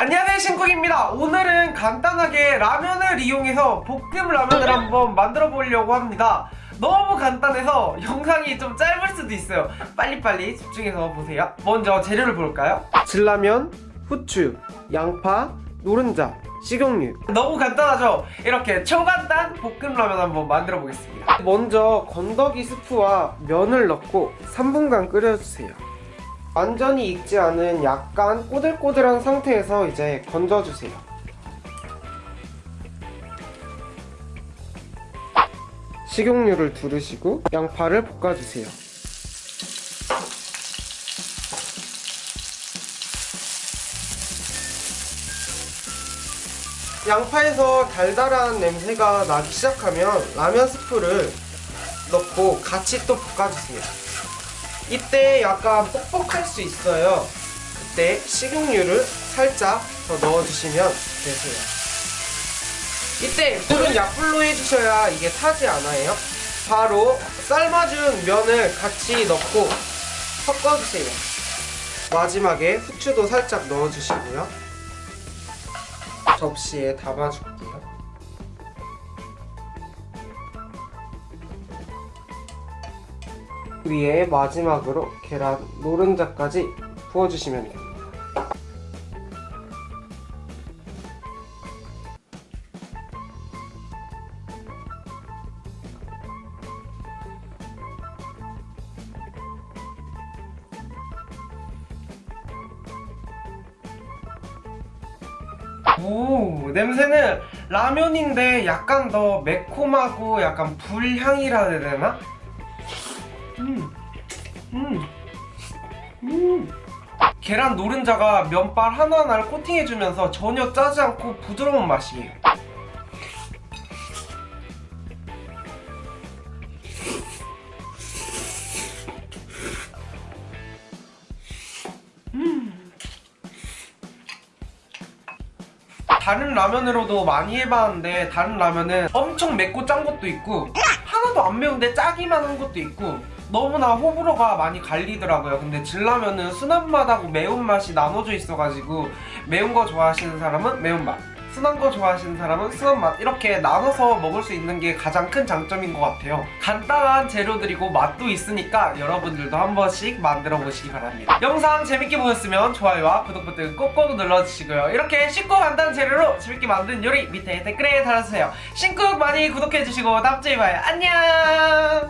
안녕하세요 신쿡입니다. 오늘은 간단하게 라면을 이용해서 볶음 라면을 한번 만들어 보려고 합니다. 너무 간단해서 영상이 좀 짧을 수도 있어요. 빨리빨리 집중해서 보세요. 먼저 재료를 볼까요? 진라면, 후추, 양파, 노른자, 식용유. 너무 간단하죠? 이렇게 초간단 볶음 라면 한번 만들어 보겠습니다. 먼저 건더기 스프와 면을 넣고 3분간 끓여주세요 완전히 익지 않은 약간 꼬들꼬들한 상태에서 이제 건져주세요. 식용유를 두르시고 양파를 볶아주세요. 양파에서 달달한 냄새가 나기 시작하면 라면 스프를 넣고 같이 또 볶아주세요. 이때 약간 뻑뻑할 수 있어요. 그때 식용유를 살짝 더 넣어주시면 되세요. 이때 불은 약불로 해주셔야 이게 타지 않아요. 바로 삶아준 면을 같이 넣고 섞어주세요. 마지막에 후추도 살짝 넣어주시고요. 접시에 담아줄게요 위에 마지막으로 계란 노른자까지 부어주시면 됩니다. 오 냄새는 라면인데 약간 더 매콤하고 약간 불향이라 해야 되나? 음. 음. 음. 계란 노른자가 면발 하나하나를 코팅해주면서 전혀 짜지 않고 부드러운 맛이에요. 음. 다른 라면으로도 많이 해봤는데 다른 라면은 엄청 맵고 짠 것도 있고 하나도 안 매운데 짜기만 한 것도 있고 너무나 호불호가 많이 갈리더라고요. 근데 진라면은 순한 맛하고 매운맛이 나눠져 있어가지고 매운 거 좋아하시는 사람은 매운맛 순한 거 좋아하시는 사람은 순한 맛 이렇게 나눠서 먹을 수 있는 게 가장 큰 장점인 것 같아요. 간단한 재료들이고 맛도 있으니까 여러분들도 한 번씩 만들어 보시기 바랍니다. 영상 재밌게 보셨으면 좋아요와 구독 버튼 꼭꼭 눌러주시고요. 이렇게 쉽고 간단한 재료로 재밌게 만든 요리 밑에 댓글에 달아주세요. 신쿡 많이 구독해주시고 다음주에 봐요. 안녕